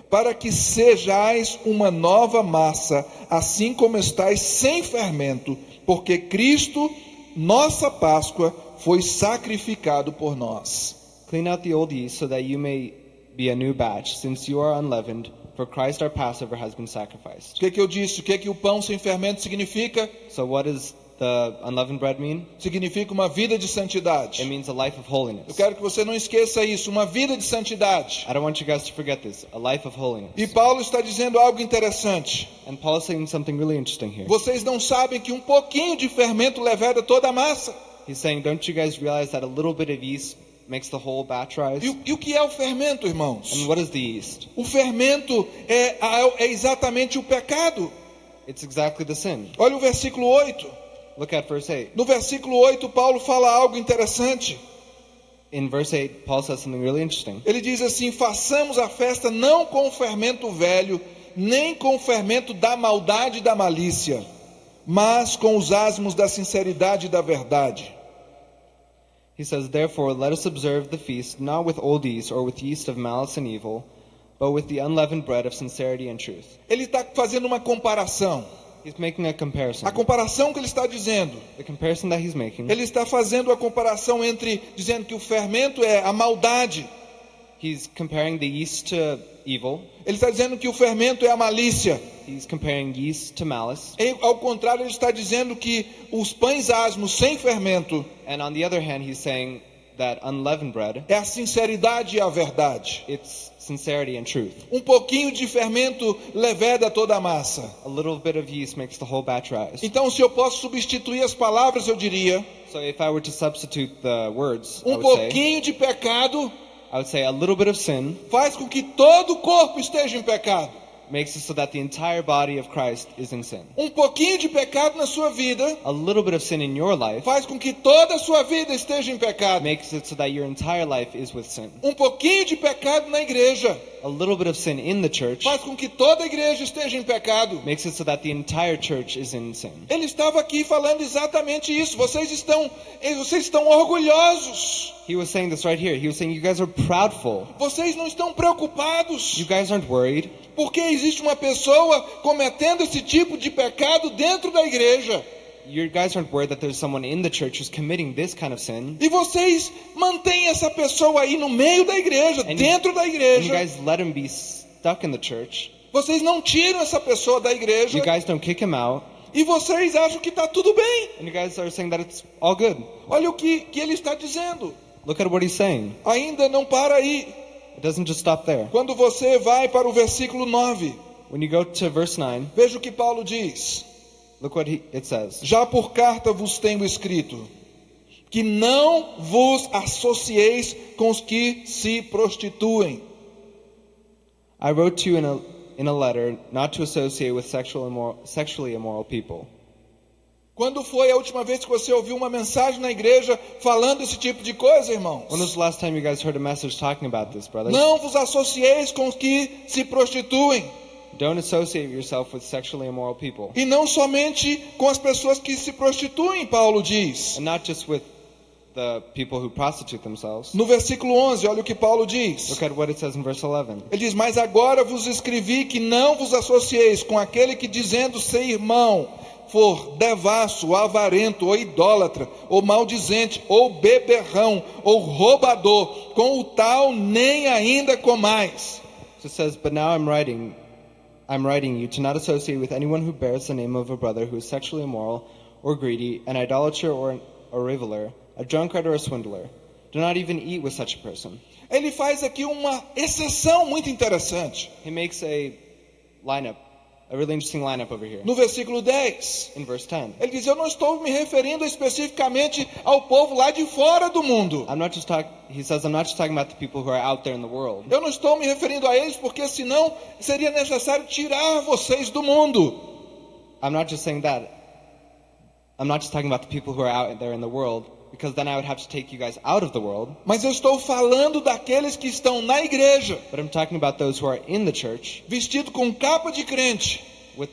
para que sejais uma nova massa, assim como estáis sem fermento, porque Cristo, nossa Páscoa, foi sacrificado por nós. Clean out the old yeast so that you may be a new batch, since you are unleavened, for Christ our Passover has been O sacrificed. que, que eu disse? O que, que o pão sem fermento significa? So, what does the unleavened bread mean? Significa uma vida de santidade. It means a life of Eu holiness. quero que você não esqueça isso, uma vida de santidade. I don't want you guys to forget this a life of holiness. E Paulo está dizendo algo interessante. And Paul is saying something really interesting here. Vocês não sabem que um pouquinho de fermento leveda toda a massa. He's saying, Don't you guys realize that a little bit of yeast makes the whole batch rise? E, e o que é o fermento, irmãos? And what is the yeast? O fermento é, a- é exatamente o pecado. It's exactly the sin. Olha o versículo 8. Look at verse 8. No versículo 8, Paulo fala algo interessante. In verse 8, Paul says something really interesting. Ele diz assim: façamos a festa não com o fermento velho, nem com o fermento da maldade e da malícia, mas com os asmos da sinceridade e da verdade. He says, Therefore, let us observe the feast not with old yeast or with yeast of malice and evil, but with the unleavened bread of sincerity and truth. Ele está fazendo uma comparação. He's making a comparação que ele está dizendo, The comparison that he's making, ele está fazendo a comparação entre dizendo que o fermento é a maldade, he's comparing the yeast to evil, ele está dizendo que o fermento é a malícia. he's comparing yeast to malice, E, ao contrário, ele está dizendo que os pães asmos sem fermento and on the other hand, he's saying that unleavened bread, é a sinceridade e a verdade. it's sincerity and truth. Um pouquinho de fermento leveda toda a massa. A little bit of yeast makes the whole batch rise. Então, se eu posso substituir as palavras, eu diria: So if I were to substitute the words, I um would say, pouquinho de pecado I would say a little bit of sin faz com que todo o corpo esteja em pecado. Makes it so that the entire body of Christ is in sin. Um pouquinho de pecado na sua vida A little bit of sin in your life faz com que toda a sua vida esteja em pecado. makes it so that your entire life is with sin. Um pouquinho de pecado na igreja A little bit of sin in the church faz com que toda a igreja esteja em pecado. makes it so that the entire church is in sin. Ele estava aqui falando exatamente isso. Vocês estão, eh, vocês estão orgulhosos. He was saying this right here. He was saying you guys are proudful. Vocês não estão preocupados You guys aren't worried porque existe uma pessoa cometendo esse tipo de pecado dentro da igreja. you guys aren't worried that there's someone in the church who's committing this kind of sin. E vocês mantêm essa pessoa aí no meio da igreja, And you- dentro da And you igreja. guys let him be stuck in the church. Vocês não tiram essa pessoa da igreja You guys don't kick him out. e vocês acham que está tudo bem. And you guys are saying that it's all good. Olha o que, que ele está dizendo. Look at what he's saying. Ainda não para aí. It doesn't just stop there. Quando você vai para o versículo 9, When you go to verse 9, veja o que Paulo diz. look what he, it says. Já por carta vos tenho escrito que não vos associeis com os que se prostituem. I wrote to you in a, in a letter not to associate with sexual immoral, sexually immoral people. Quando foi a última vez que você ouviu uma mensagem na igreja falando esse tipo de coisa, irmãos? When was the last time you guys heard a message talking about this, brothers? Não vos associeis com os que se prostituem. Don't associate yourself with sexually immoral people. E não somente com as pessoas que se prostituem, Paulo diz. And not just with the people who prostitute themselves. No versículo 11, olha o que Paulo diz. Look at what it says in verse 11. Ele diz: Mas agora vos escrevi que não vos associeis com aquele que, dizendo ser irmão, for devasso, avarento, ou idólatra, ou maldizente, ou beberrão, ou roubador, com o tal nem ainda comais. So it says, But now I'm writing, I'm writing you to not associate with anyone who bears the name of a brother who is sexually immoral, or greedy, an idolater, or an, a reveler, a drunkard, or a swindler. Do not even eat with such a person. Ele faz aqui uma exceção muito interessante. He makes a lineup a really interesting lineup over here. No versículo 10, In verse 10, ele diz: Eu não estou me referindo especificamente ao povo lá de fora do mundo. I'm not just talking. He says, I'm not just talking about the people who are out there in the world. Eu não estou me referindo a eles porque senão seria necessário tirar vocês do mundo. I'm not just saying that. I'm not just talking about the people who are out there in the world, because then I would have to take you guys out of the world. Mas eu estou falando daqueles que estão na igreja, But I'm talking about those who are in the church vestido com capa de crente, with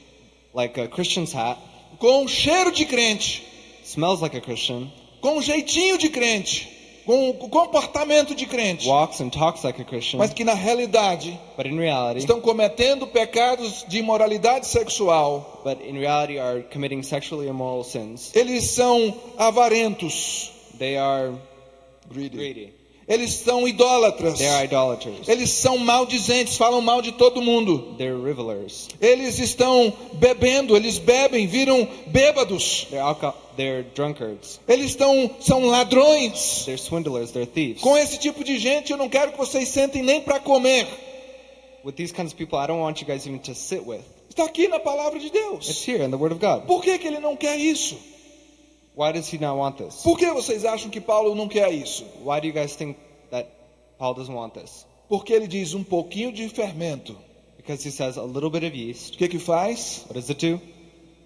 like a Christian's hat, com cheiro de crente, smells like a Christian, com jeitinho de crente, com o comportamento de crente, walks and talks like a Christian, mas que na realidade but in reality, estão cometendo pecados de imoralidade sexual. but in reality are committing sexually immoral sins. Eles são avarentos, They are greedy. greedy. Eles são idólatras. Eles são maldizentes, falam mal de todo mundo. Eles estão bebendo, eles bebem, viram bêbados. Eles estão são ladrões. They're swindlers. They're thieves. Com esse tipo de gente, eu não quero que vocês sentem nem para comer. With these kinds of people, I don't want you guys even to sit with. Está aqui na palavra de It's Deus. here in the Word of God. Por que, que ele não quer isso? Why does he not want this? Por que vocês acham que Paulo não quer isso? Why do you guys think that Paul doesn't want this? Porque ele diz um pouquinho de fermento. Because he says a little bit of yeast. O que que faz? What does it do?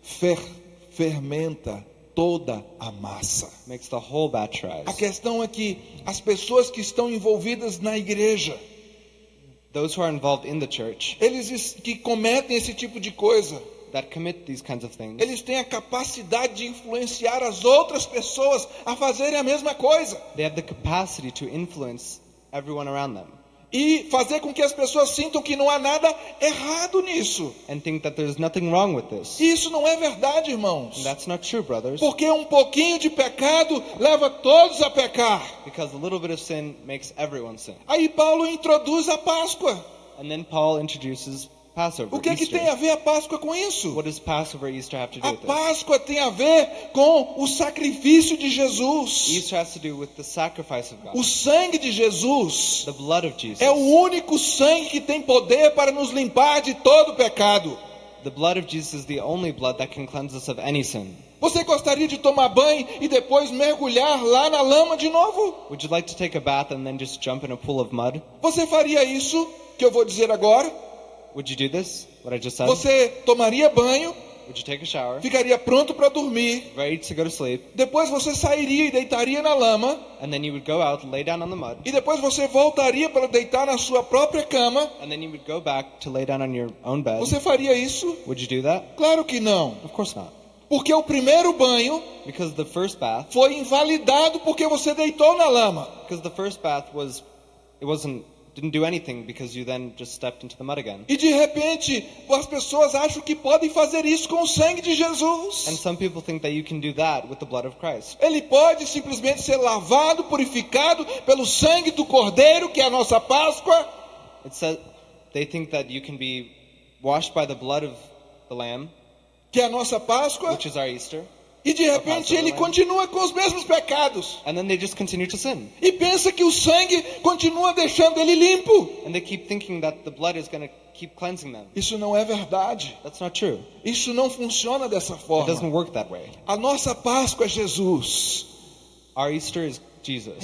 Fer, fermenta toda a massa. Makes the whole batch A rise. questão é que as pessoas que estão envolvidas na igreja, Those who are involved in the church eles es- que cometem esse tipo de coisa, that commit these kinds of things, eles têm a capacidade de influenciar as outras pessoas a fazerem a mesma coisa they have the capacity to influence everyone around them e fazer com que as pessoas sintam que não há nada errado nisso. and think that there's nothing wrong with this. Isso não é verdade, irmãos. And that's not true, brothers. Porque um pouquinho de pecado leva todos a pecar. Because a little bit of sin makes everyone sin. Aí Paulo introduz a Páscoa. And then Paul introduces Passover, O que, que Easter. tem a ver a Páscoa com isso? What does Passover Easter have to do A with this? Páscoa tem a ver com o sacrifício de Jesus. Easter has to do with the sacrifice of God, O sangue de Jesus the blood of Jesus. é o único sangue que tem poder para nos limpar de todo pecado. The blood of Jesus is the only blood that can cleanse us of any sin. Você gostaria de tomar banho e depois mergulhar lá na lama de novo? Would you like to take a bath and then just jump in a pool of mud? Você faria isso que eu vou dizer agora? Would you do this? What I just said? Você tomaria banho, Would you take a shower, ficaria pronto para dormir, ready to go to sleep, depois você sairia e deitaria na lama, and then you would go out, lay down on the mud, e depois você voltaria para deitar na sua própria cama? and then you would go back to lay down on your own bed? Você faria isso? Would you do that? Claro que não. Of course not. Porque o primeiro banho Because the first bath, foi invalidado porque você deitou na lama. because the first bath was, it wasn't, didn't do anything because you then just stepped into the mud again. E de repente, as pessoas acham que podem fazer isso com o sangue de And Jesus. some people think that you can do that with the blood of Christ. Ele pode simplesmente ser lavado, purificado pelo sangue do Cordeiro, que é a nossa Páscoa, It says they think that you can be washed by the blood of the lamb, que é a nossa Páscoa, which is our Easter, e de repente ele continua com os mesmos pecados. and then they just continue to sin. E pensa que o sangue continua deixando ele limpo. And they keep thinking that the blood is going to keep cleansing them. Isso não é verdade. That's not true. Isso não funciona dessa It forma. doesn't work that way. A nossa Páscoa é Jesus. Our Easter is Jesus.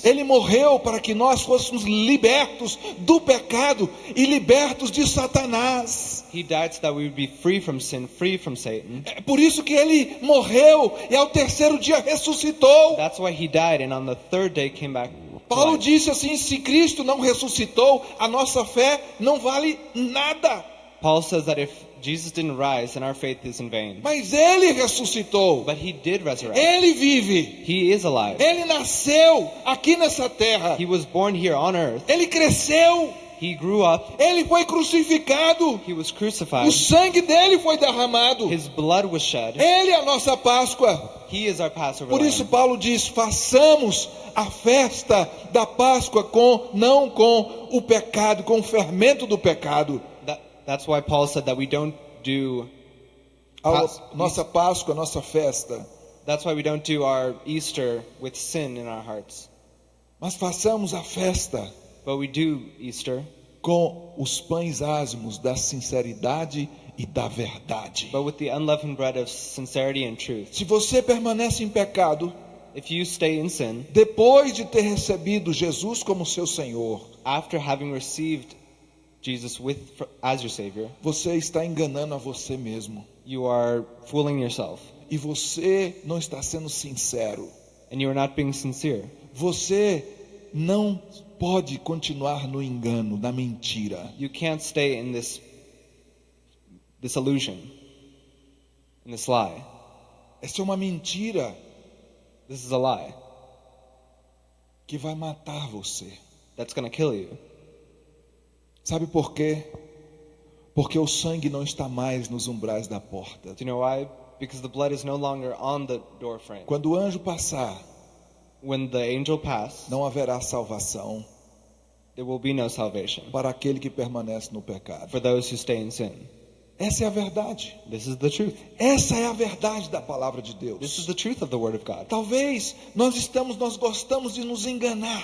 Ele morreu para que nós fôssemos libertos do pecado e libertos de Satanás. He died so that we would be free from sin, free from Satan. É por isso que ele morreu e ao terceiro dia ressuscitou. That's why he died and on the third day came back. Paulo disse assim: se Cristo não ressuscitou, a nossa fé não vale nada. Paul says that if Jesus didn't rise, then our faith is in vain. Mas ele ressuscitou. But he did resurrect. Ele vive. He is alive. Ele nasceu aqui nessa terra. He was born here on earth. Ele cresceu. He grew up. Ele foi crucificado. He was O crucified. sangue dele foi derramado. His blood was shed. Ele é a nossa Páscoa. He is our Passover Por isso. Paulo diz: façamos a festa da Páscoa com não com o pecado, com o fermento do pecado. That, that's why Paul said that we don't do. A nossa Páscoa, a nossa festa. That's why we don't do our Easter with sin in our hearts. Mas façamos a festa But we do Easter com os pães asmos da sinceridade e da verdade. but with the unleavened bread of sincerity and truth. Se você permanece em pecado, If you stay in sin, depois de ter recebido Jesus como seu Senhor, after having received Jesus with as your Savior, você está enganando a você mesmo. you are fooling yourself E você não está sendo sincero. and you are not being sincere. Você não pode continuar no engano, na mentira. You can't stay in this this illusion, in this lie. Essa é uma mentira This is a lie que vai matar você. that's going to kill you. Sabe por quê? Porque o sangue não está mais nos umbrais da porta. Do you know why? Because the blood is no longer on the door frame. Quando o anjo passar, When the angel passed, não haverá salvação there will be no salvation para aquele que permanece no pecado. for those who stay in sin. Essa é a verdade. This is the truth. Essa é a verdade da palavra de This is Deus. the truth of the Word of God. Talvez nós estamos, nós gostamos de nos enganar.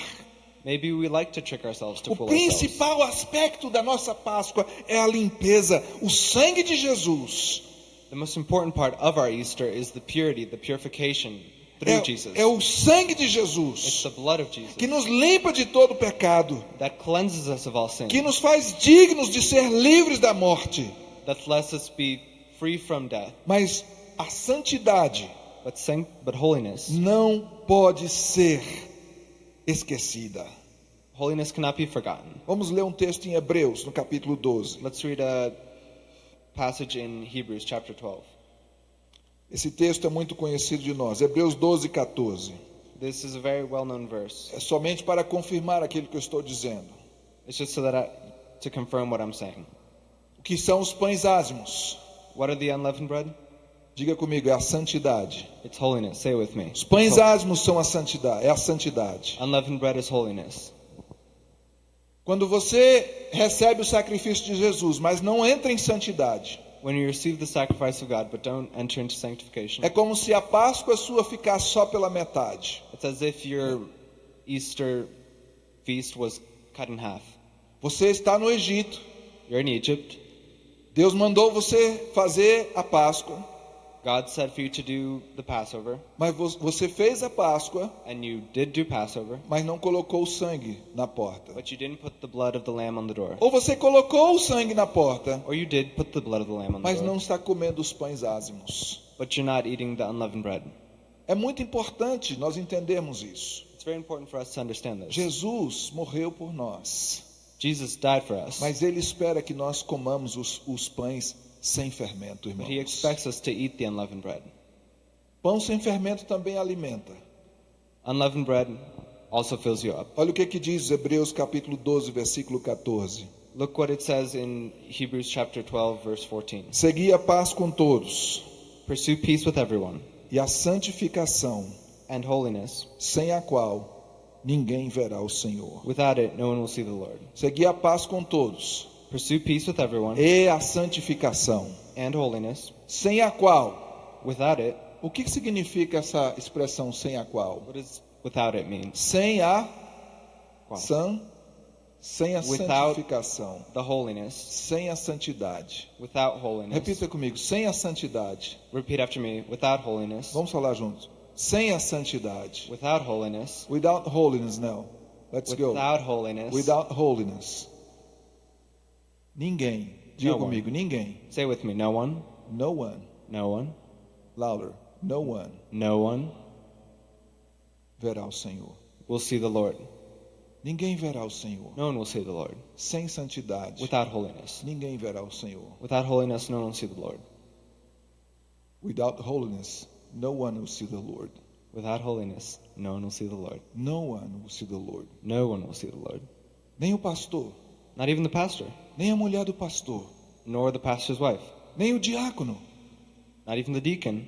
Maybe we like to trick ourselves to O fool ourselves. principal aspecto da nossa Páscoa é a limpeza. O sangue de Jesus The most important part of our Easter is the purity, the purification through Jesus. é, é o sangue de It's Jesus the blood of Jesus que nos limpa de todo pecado, that cleanses us of all sin, que nos faz dignos de ser livres da morte. that lets us be free from death. Mas a santidade But, but holiness, não pode ser esquecida. holiness cannot be forgotten. Vamos ler um texto em Hebreus, no capítulo 12. Let's read a passage in Hebrews chapter 12. Esse texto é muito conhecido de nós. Hebreus 12, 14. This is a very well-known verse. É somente para confirmar aquilo que eu estou dizendo. It's just so that I, to confirm what I'm saying. O que são os pães ázimos? What are the unleavened bread? Diga comigo, é a santidade. It's holiness. Say it with me. Os pães ázimos são a santidade, é a santidade. Unleavened bread is holiness. Quando você recebe o sacrifício de Jesus, mas não entra em santidade, When you receive the sacrifice of God but don't enter into sanctification, é como se a Páscoa sua ficasse só pela metade. it's as if your Easter feast was cut in half. Você está no Egito, You're in Egypt. Deus mandou você fazer a Páscoa, God said for you to do the Passover, mas vo- você fez a Páscoa, and you did do Passover, mas não colocou o sangue na porta. but you didn't put the blood of the lamb on the door. Ou você colocou o sangue na porta, Or you did put the blood of the lamb on the mas não door, está comendo os pães ázimos. but you're not eating the unleavened bread. É muito importante nós entendermos isso. It's very important for us to understand this. Jesus morreu por nós, Jesus died for us, mas ele espera que nós comamos os, os pães sem fermento, but he irmãos. expects us to eat the unleavened bread. Pão sem fermento também alimenta. Unleavened bread also fills you up. Olha o que, que diz Hebreus capítulo 12, versículo 14. Look what it says in Hebrews chapter 12 verse 14. Segui a paz com todos Pursue peace with everyone e a santificação, and holiness. sem a qual ninguém verá o Senhor. Without it, no one will see the Lord. Segui a paz com todos Pursue peace with everyone e a santificação, and holiness. sem a qual. Without it, O que, significa essa expressão sem a qual? what does without it mean? Sem a Qual? san, sem a Without- santificação, The holiness. sem a santidade. Without holiness. Repita comigo, sem a santidade. Repeat after me. Without holiness. Vamos falar juntos. Sem a santidade. Without holiness. Without holiness, now. Let's go. Without holiness. Without holiness. Ninguém. Diga No one. comigo, ninguém. Say with me. No one. No one. No one. Louder. No one No one verá o Senhor. will see the Lord. Ninguém verá o Senhor. No one will see the Lord. Sem santidade. Without holiness. Ninguém verá o Senhor. Without holiness, no one will see the Lord. Without holiness, no one will see the Lord. Without holiness, no one will see the Lord. No one will see the Lord. No one will see the Lord. Nem o pastor, Not even the pastor, nem a mulher do pastor, nor the pastor's wife, nem o diácono, not even the deacon,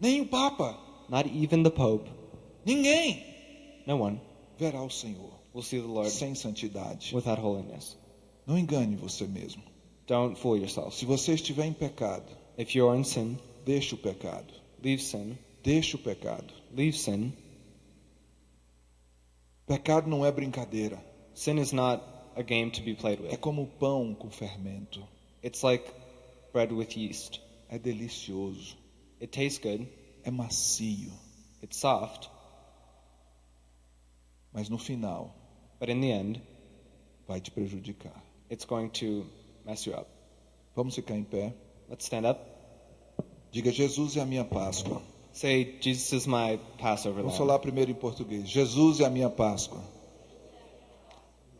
nem o papa. not even the pope. Ninguém No one verá o Senhor will see the Lord sem santidade. without holiness. Não engane você mesmo. Don't fool yourself. Se você estiver em pecado, If you're in sin, deixe o pecado. leave sin. Deixe o pecado. Leave sin. Pecado não é brincadeira. Sin is not a game to be played É with. como o pão com fermento. It's like bread with yeast. É delicioso, It tastes good, é macio, it's soft, mas no final but in the end, vai te prejudicar. it's going to mess you up. Vamos ficar em pé. Let's stand up. Diga: Jesus é a minha Páscoa. Say, Jesus is my Passover Vamos falar primeiro em português. Jesus é a minha Páscoa.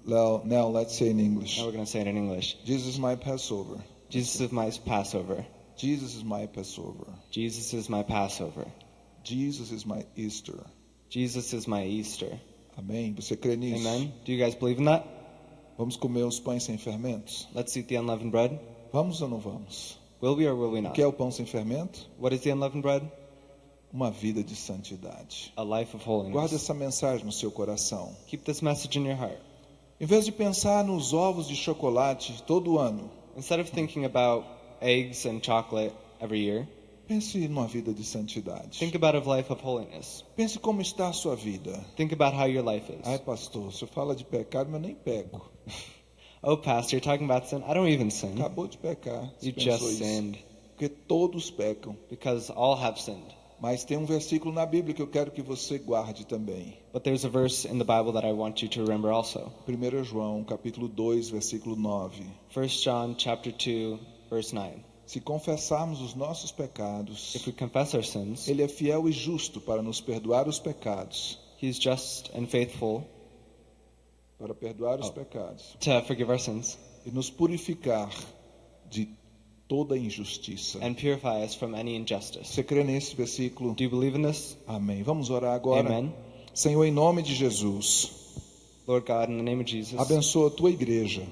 Now, now let's say in English. Now we're going to say it in English. Jesus is my Passover. Jesus is my Passover. Jesus is my Passover. Jesus is my Passover. Jesus is my Easter. Jesus is my Easter. Amém? Você crê nisso? Amen. Do you guys believe in that? Vamos comer os pães sem fermentos? Let's eat the unleavened bread. Vamos ou não vamos? Will we or will we O not? que é o pão sem fermento? What is the unleavened bread? Uma vida de santidade. A life of Guarde holiness. essa mensagem no seu coração. Keep this message in your heart. Em vez de pensar nos ovos de chocolate todo ano, Instead of thinking about eggs and chocolate every year, pense numa vida de santidade. think about a life of holiness. Pense como está a sua vida. Think about how your life is. Ai, pastor, você fala de pecado, mas eu nem peco. Oh, Pastor, you're talking about sin. I don't even sin. Acabou de pecar. Você You just isso. sinned Porque todos pecam. because all have sinned. Mas tem um versículo na Bíblia que eu quero que você guarde também. But there's a verse in the Bible that I want you to remember also. 1 João, capítulo 2, versículo 9. 1 John chapter 2 verse 9. Se confessarmos os nossos pecados, If we confess our sins, Ele é fiel e justo para nos perdoar os pecados. he's just and faithful Para perdoar os Oh. pecados. to forgive our sins E nos purificar de toda injustiça. and purify us from any injustice. Você crê nesse versículo? Do you believe in this? Amém. Vamos orar agora. Amen. Senhor, em nome de Jesus, Lord God, in the name of Jesus, abençoa a tua igreja.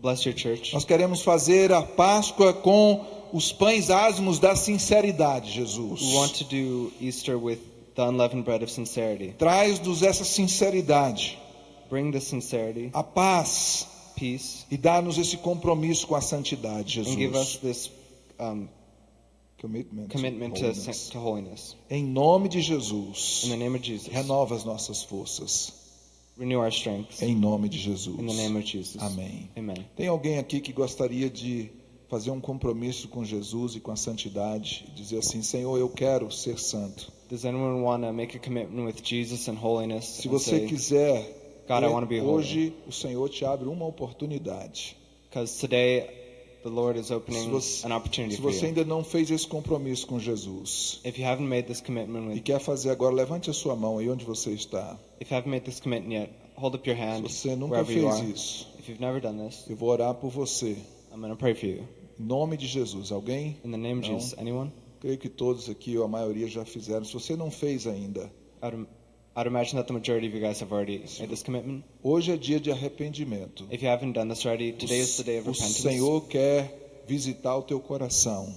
bless your church. Nós queremos fazer a Páscoa com os pães ázimos da sinceridade, Jesus. We want to do Easter with the unleavened bread of sincerity. Traz-nos essa sinceridade, Bring the sincerity, a paz peace, e dá-nos esse compromisso com a santidade, and give us Jesus. this um, Commitment, to commitment to, holiness. to holiness. Em nome de Jesus, In the name of Jesus, renova as nossas forças. renew our strength. Em nome de Jesus. In the name of Jesus. Amém. Amen. Tem alguém aqui que gostaria de fazer um compromisso com Jesus e com a santidade? E dizer assim: Senhor, eu quero ser santo. Does anyone want to make a commitment with Jesus and holiness? Se and você say, quiser, God, I wanna be holy. hoje o Senhor te abre uma oportunidade. Because today the Lord is Se opening você, an opportunity se for você you. ainda não fez esse compromisso com Jesus If you haven't made this commitment e with, quer fazer agora, levante a sua mão aí onde você está. if you haven't made this commitment yet, hold up your Se hand você nunca fez are. isso, If you've never done this, eu vou orar por você. I'm going to pray for you. Em nome de Jesus. Alguém? In the name of. Jesus, anyone? Creio que todos aqui, ou a maioria, já fizeram. Se você não fez ainda, I'd, im- I'd imagine that the majority of you guys have already made this commitment. hoje é dia de arrependimento. If you haven't done this already, today is the day of O repentance. Senhor quer visitar o teu coração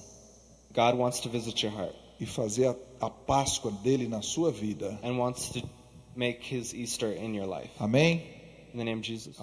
God wants to visit your heart e fazer a, a Páscoa dele na sua vida. and wants to make his Easter in your life. Amém? In the name of Jesus.